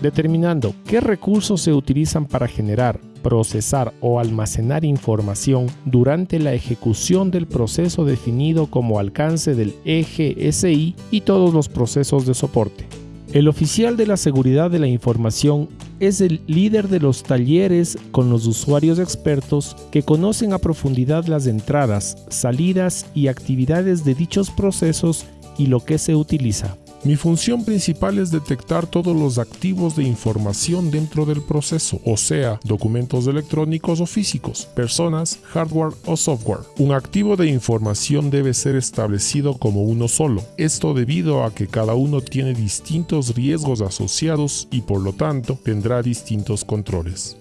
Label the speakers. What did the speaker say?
Speaker 1: determinando qué recursos se utilizan para generar, procesar o almacenar información durante la ejecución del proceso definido como alcance del eje SI y todos los procesos de soporte. El oficial de la seguridad de la información es el líder de los talleres con los usuarios expertos que conocen a profundidad las entradas, salidas y actividades de dichos procesos y lo que se utiliza.
Speaker 2: Mi función principal es detectar todos los activos de información dentro del proceso, o sea, documentos electrónicos o físicos, personas, hardware o software. Un activo de información debe ser establecido como uno solo, esto debido a que cada uno tiene distintos riesgos asociados y por lo tanto tendrá distintos controles.